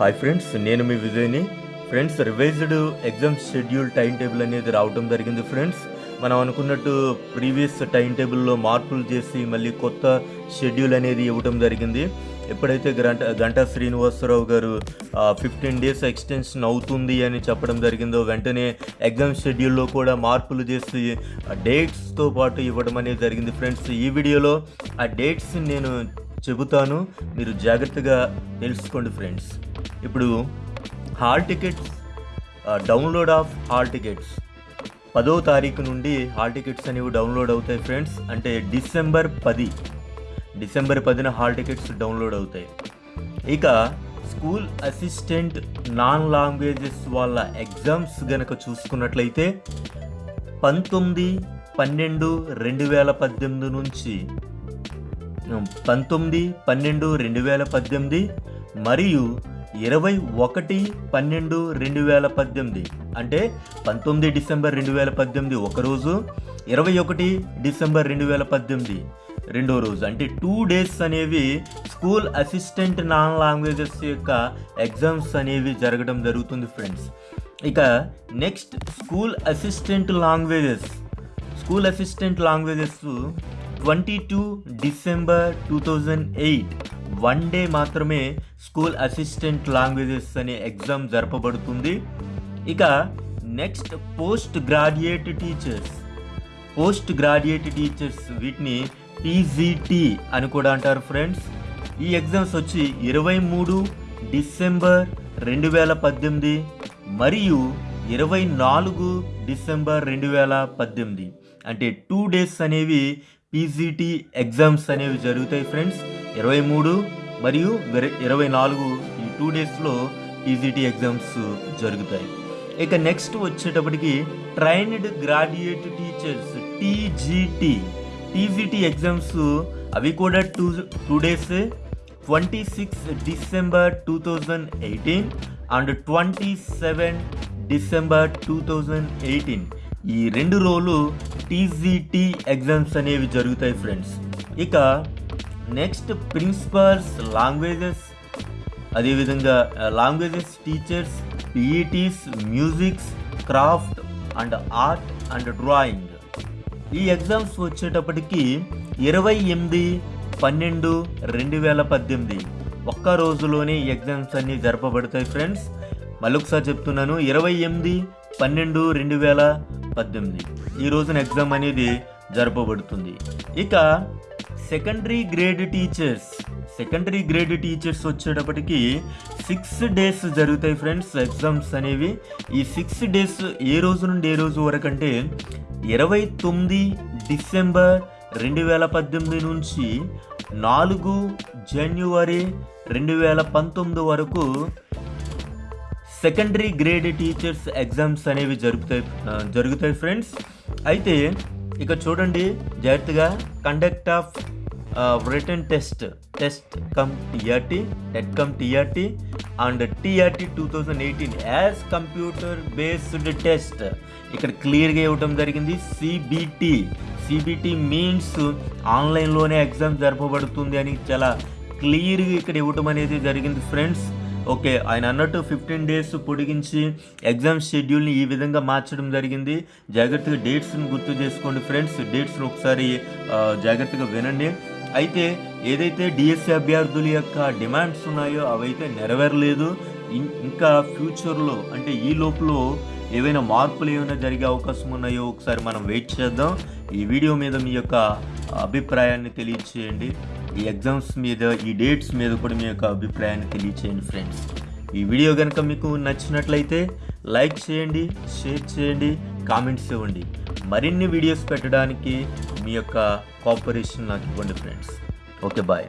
Hi friends నేను మీ విజయ్ని. Friends revised exam schedule time table అనేది రావడం జరిగింది ఫ్రెండ్స్ మనం అనుకున్నట్టు ప్రీవియస్ టైం టేబుల్లో మార్పులు చేసి మళ్ళీ కొత్త షెడ్యూల్ అనేది ఇవ్వటం జరిగింది. ఎప్పుడైతే గంట గంటా శ్రీనివాసరావు గారు ఫిఫ్టీన్ డేస్ ఎక్స్టెన్షన్ అవుతుంది అని చెప్పడం జరిగిందో వెంటనే ఎగ్జామ్ షెడ్యూల్లో కూడా మార్పులు చేసి డేట్స్తో పాటు ఇవ్వడం అనేది జరిగింది ఫ్రెండ్స్ ఈ వీడియోలో ఆ డేట్స్ నేను చెబుతాను మీరు జాగ్రత్తగా తెలుసుకోండి ఫ్రెండ్స్. ఇప్పుడు hall tickets download of hall tickets. పదో తారీఖు నుండి హాల్ టికెట్స్ అనేవి డౌన్లోడ్ అవుతాయి ఫ్రెండ్స్. అంటే డిసెంబర్ పది. డిసెంబర్ పదిన హాల్ టికెట్స్ డౌన్లోడ్ అవుతాయి. ఇక స్కూల్ అసిస్టెంట్ నాన్ లాంగ్వేజెస్ వాళ్ళ ఎగ్జామ్స్ గనక చూసుకున్నట్లయితే పంతొమ్మిది పన్నెండు రెండు వేల పద్దెనిమిది నుంచి పంతొమ్మిది పన్నెండు రెండు వేల పద్దెనిమిది మరియు ఇరవై ఒకటి పన్నెండు రెండు వేల పద్దెనిమిది. అంటే పంతొమ్మిది డిసెంబర్ రెండు వేల పద్దెనిమిది ఒక రోజు ఇరవై ఒకటి డిసెంబర్ రెండు వేల పద్దెనిమిది రెండో రోజు. అంటే టూ డేస్ అనేవి స్కూల్ అసిస్టెంట్ నాన్ లాంగ్వేజెస్ యొక్క ఎగ్జామ్స్ అనేవి జరగడం జరుగుతుంది ఫ్రెండ్స్ ఇక next school assistant languages school assistant languages twenty two December two thousand eight. One day మాత్రమే స్కూల్ అసిస్టెంట్ లాంగ్వేజెస్ అనే ఎగ్జామ్ జరపబడుతుంది. ఇక next post graduate teachers. Post graduate teachers వీటిని పీజీటీ అని కూడా అంటారు ఫ్రెండ్స్. ఈ ఎగ్జామ్స్ వచ్చి ఇరవై మూడు డిసెంబర్ రెండు వేల పద్దెనిమిది మరియు ఇరవై నాలుగు డిసెంబర్ రెండు వేల పద్దెనిమిది. అంటే టూ డేస్ అనేవి పీజీటీ ఎగ్జామ్స్ అనేవి జరుగుతాయి ఫ్రెండ్స్. ఇరవై మూడు మరియు ఇరవై నాలుగు ఈ టూ డేస్లో పీజీటీ ఎగ్జామ్స్ జరుగుతాయి. ఇక నెక్స్ట్ వచ్చేటప్పటికి trained graduate teachers TGT. TGT exams అవి కూడా two two days twenty six December two thousand eighteen and twenty seven December two thousand eighteen. ఈ రెండు రోజులు టీజీటీ ఎగ్జామ్స్ అనేవి జరుగుతాయి ఫ్రెండ్స్ ఇక నెక్స్ట్ ప్రిన్సిపల్స్ లాంగ్వేజెస్ అదేవిధంగా languages teachers PETs musics craft and art and drawing ఈ exams వచ్చేటప్పటికి ఇరవై ఎనిమిది పన్నెండు రెండు వేల పద్దెనిమిది ఒక్క రోజులోనే ఎగ్జామ్స్ అన్నీ జరపబడతాయి ఫ్రెండ్స్ మళ్ళొకసారి చెప్తున్నాను ఇరవై ఎనిమిది పన్నెండు రెండు వేల పద్దెనిమిది. ఈ రోజున ఎగ్జామ్ అనేది జరపబడుతుంది. ఇక secondary grade teachers secondary grade teachers వచ్చేటప్పటికి సిక్స్ డేస్ జరుగుతాయి ఫ్రెండ్స్ ఎగ్జామ్స్ అనేవి. ఈ సిక్స్ డేస్ ఏ రోజు నుండి ఏ రోజు వరకు అంటే ఇరవై తొమ్మిది డిసెంబర్ రెండు వేల పద్దెనిమిది నుంచి నాలుగు జనవరి రెండు వేల పంతొమ్మిది వరకు సెకండరీ గ్రేడ్ టీచర్స్ ఎగ్జామ్స్ అనేవి జరుగుతాయి జరుగుతాయి ఫ్రెండ్స్ అయితే ఇక చూడండి జాగ్రత్తగా conduct of written test test cum TRT TET cum TRT and TRT two thousand eighteen as computer based test ఇక్కడ క్లియర్గా ఇవ్వడం జరిగింది సిబిటి సిబిటి మీన్స్ ఆన్లైన్లోనే ఎగ్జామ్ జరపబడుతుంది అని చాలా క్లియర్గా ఇక్కడ ఇవ్వటం అనేది జరిగింది ఫ్రెండ్స్ ఓకే ఆయన అన్నట్టు ఫిఫ్టీన్ డేస్ పొడిగించి ఎగ్జామ్ షెడ్యూల్ని ఈ విధంగా మార్చడం జరిగింది. జాగ్రత్తగా డేట్స్ని గుర్తు చేసుకోండి ఫ్రెండ్స్ డేట్స్ని ఒకసారి జాగ్రత్తగా వినండి. అయితే ఏదైతే డిఎస్సి అభ్యర్థుల యొక్క డిమాండ్స్ ఉన్నాయో అవైతే నెరవేరలేదు. ఇంకా ఫ్యూచర్లో అంటే ఈ లోపల ఏవైనా మార్పులు ఏమైనా జరిగే అవకాశం ఉన్నాయో ఒకసారి మనం వెయిట్ చేద్దాం. ఈ వీడియో మీద మీ యొక్క అభిప్రాయాన్ని తెలియచేయండి ఈ ఎగ్జామ్స్ మీద ఈ డేట్స్ మీద కూడా మీ యొక్క అభిప్రాయాన్ని తెలియచేయండి ఫ్రెండ్స్. ఈ వీడియో కనుక మీకు నచ్చినట్లయితే లైక్ చేయండి షేర్ చేయండి కామెంట్స్ ఇవ్వండి. మరిన్ని వీడియోస్ పెట్టడానికి మీ యొక్క కోఆపరేషన్ నాకు ఇవ్వండి ఫ్రెండ్స్. Okay bye.